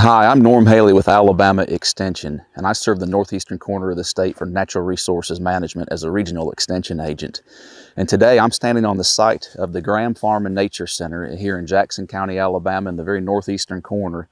Hi, I'm Norm Haley with Alabama Extension, and I serve the northeastern corner of the state for Natural Resources Management as a regional extension agent. And today I'm standing on the site of the Graham Farm and Nature Center here in Jackson County, Alabama, in the very northeastern corner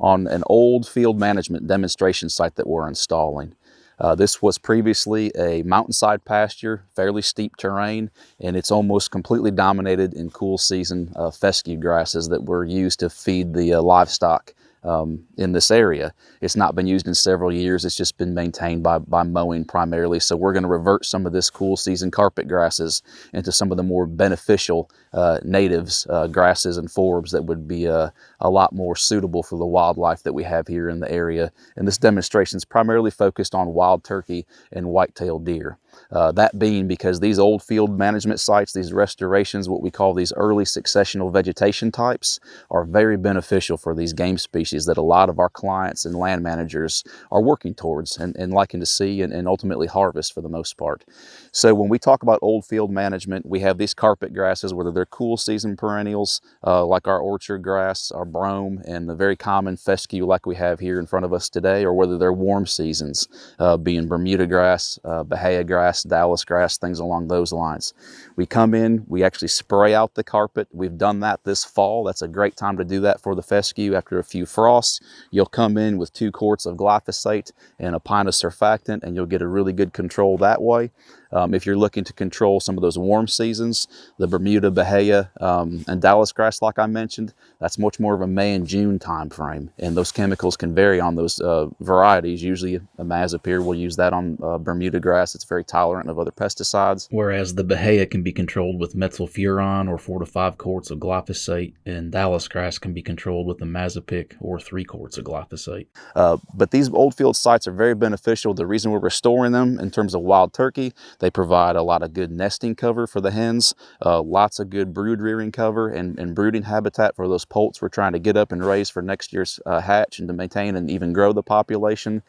on an old field management demonstration site that we're installing. Uh, this was previously a mountainside pasture, fairly steep terrain, and it's almost completely dominated in cool season uh, fescue grasses that were used to feed the uh, livestock um, in this area. It's not been used in several years. It's just been maintained by, by mowing primarily. So we're going to revert some of this cool season carpet grasses into some of the more beneficial uh, natives, uh, grasses and forbs that would be uh, a lot more suitable for the wildlife that we have here in the area. And this demonstration is primarily focused on wild turkey and white-tailed deer. Uh, that being because these old field management sites, these restorations, what we call these early successional vegetation types, are very beneficial for these game species that a lot of our clients and land managers are working towards and, and liking to see and, and ultimately harvest for the most part. So when we talk about old field management, we have these carpet grasses, whether they're cool season perennials, uh, like our orchard grass, our brome, and the very common fescue like we have here in front of us today, or whether they're warm seasons, uh, being Bermuda grass, uh, Bahia grass, grass, Dallas grass, things along those lines. We come in, we actually spray out the carpet. We've done that this fall. That's a great time to do that for the fescue after a few frosts. You'll come in with two quarts of glyphosate and a pint of surfactant and you'll get a really good control that way. Um, if you're looking to control some of those warm seasons, the Bermuda, Bahia, um, and Dallas grass, like I mentioned, that's much more of a May and June time frame. And those chemicals can vary on those uh, varieties. Usually imazapyr, we'll use that on uh, Bermuda grass. It's very tolerant of other pesticides. Whereas the Bahia can be controlled with metsulfuron or four to five quarts of glyphosate, and Dallas grass can be controlled with imazapic or three quarts of glyphosate. Uh, but these old field sites are very beneficial. The reason we're restoring them in terms of wild turkey, they provide a lot of good nesting cover for the hens, uh, lots of good brood rearing cover and, and, brooding habitat for those poults we're trying to get up and raise for next year's uh, hatch and to maintain and even grow the population.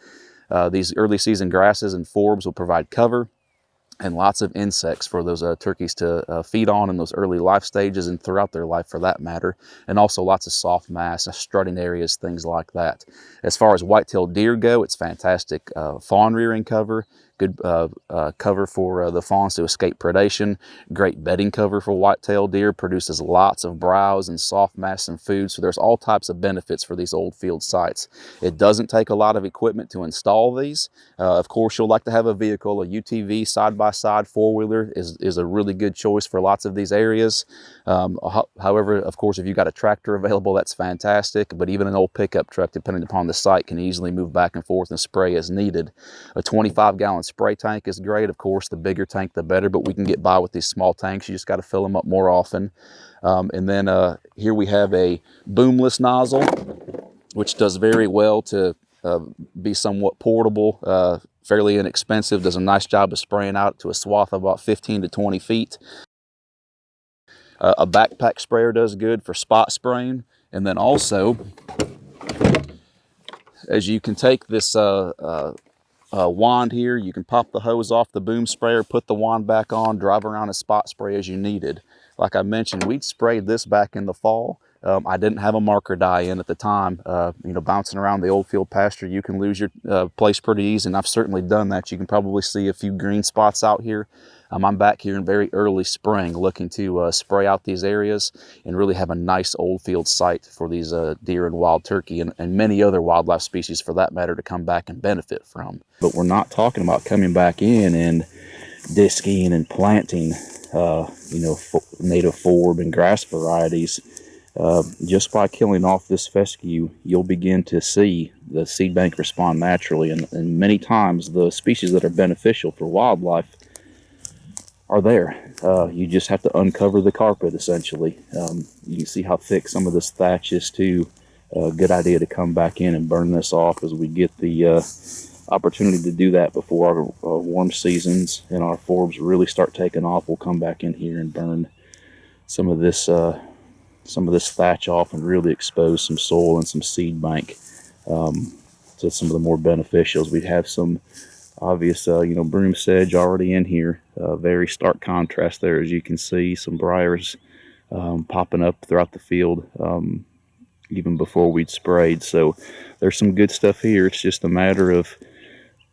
Uh, these early season grasses and forbs will provide cover and lots of insects for those uh, turkeys to uh, feed on in those early life stages and throughout their life for that matter. And also lots of soft mass, uh, strutting areas, things like that. As far as white-tailed deer go, it's fantastic uh, fawn rearing cover good uh, uh, cover for uh, the fawns to escape predation, great bedding cover for white-tailed deer, produces lots of browse and soft mass and food, so there's all types of benefits for these old field sites. It doesn't take a lot of equipment to install these. Uh, of course, you'll like to have a vehicle, a UTV side-by-side four-wheeler is, is a really good choice for lots of these areas. Um, however, of course, if you've got a tractor available, that's fantastic, but even an old pickup truck, depending upon the site, can easily move back and forth and spray as needed. A 25-gallon spray tank is great. Of course, the bigger tank, the better, but we can get by with these small tanks. You just got to fill them up more often. Um, and then uh, here we have a boomless nozzle, which does very well to uh, be somewhat portable, uh, fairly inexpensive, does a nice job of spraying out to a swath of about 15 to 20 feet. Uh, a backpack sprayer does good for spot spraying. And then also, as you can take this uh, uh, uh, wand here. You can pop the hose off the boom sprayer, put the wand back on, drive around and spot spray as you needed. Like I mentioned, we'd sprayed this back in the fall. Um, I didn't have a marker dye in at the time. Uh, you know, bouncing around the old field pasture, you can lose your uh, place pretty easy, and I've certainly done that. You can probably see a few green spots out here. Um, I'm back here in very early spring looking to uh, spray out these areas and really have a nice old field site for these uh, deer and wild turkey and, and many other wildlife species for that matter to come back and benefit from. But we're not talking about coming back in and disking and planting, uh, you know, native forb and grass varieties. Uh, just by killing off this fescue, you'll begin to see the seed bank respond naturally. And, and many times the species that are beneficial for wildlife are there. Uh, you just have to uncover the carpet essentially. Um, you can see how thick some of this thatch is too. A uh, good idea to come back in and burn this off as we get the uh, opportunity to do that before our warm seasons and our forbs really start taking off. We'll come back in here and burn some of this uh, some of this thatch off and really expose some soil and some seed bank um, to some of the more beneficials. We have some obvious, uh, you know, broom sedge already in here. Uh, very stark contrast there, as you can see, some briars um, popping up throughout the field. Um, even before we'd sprayed. So there's some good stuff here. It's just a matter of,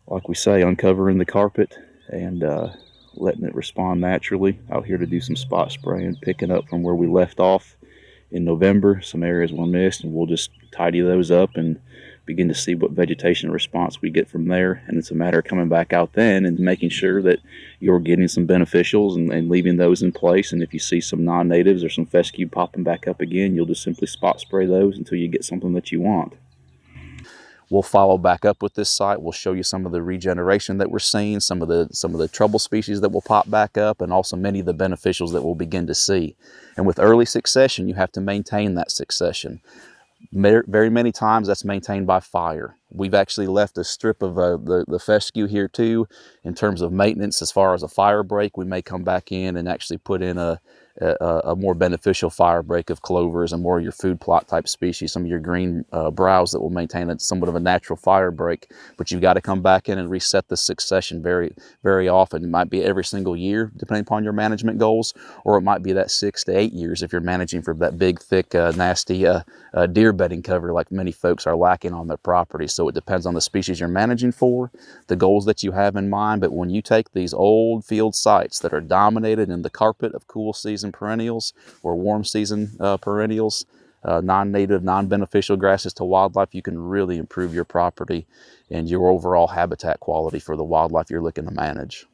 like we say, uncovering the carpet and uh, letting it respond naturally. Out here to do some spot spraying, picking up from where we left off in November. Some areas were missed, and we'll just tidy those up and begin to see what vegetation response we get from there. And it's a matter of coming back out then and making sure that you're getting some beneficials and, and leaving those in place. And if you see some non-natives or some fescue popping back up again, you'll just simply spot spray those until you get something that you want. We'll follow back up with this site. We'll show you some of the regeneration that we're seeing, some of the some of the trouble species that will pop back up, and also many of the beneficials that we'll begin to see. And with early succession, you have to maintain that succession very many times that's maintained by fire. We've actually left a strip of uh, the, the fescue here too in terms of maintenance as far as a fire break. We may come back in and actually put in a, a, a, more beneficial fire break of clovers and more of your food plot type species, some of your green uh, browse that will maintain a, somewhat of a natural fire break. But you've got to come back in and reset the succession very, very often. It might be every single year, depending upon your management goals, or it might be that six to eight years if you're managing for that big, thick, uh, nasty uh, uh deer bedding cover like many folks are lacking on their property. So it depends on the species you're managing for, the goals that you have in mind. But when you take these old field sites that are dominated in the carpet of cool season season perennials or warm season uh, perennials, uh, non-native, non-beneficial grasses to wildlife, you can really improve your property and your overall habitat quality for the wildlife you're looking to manage.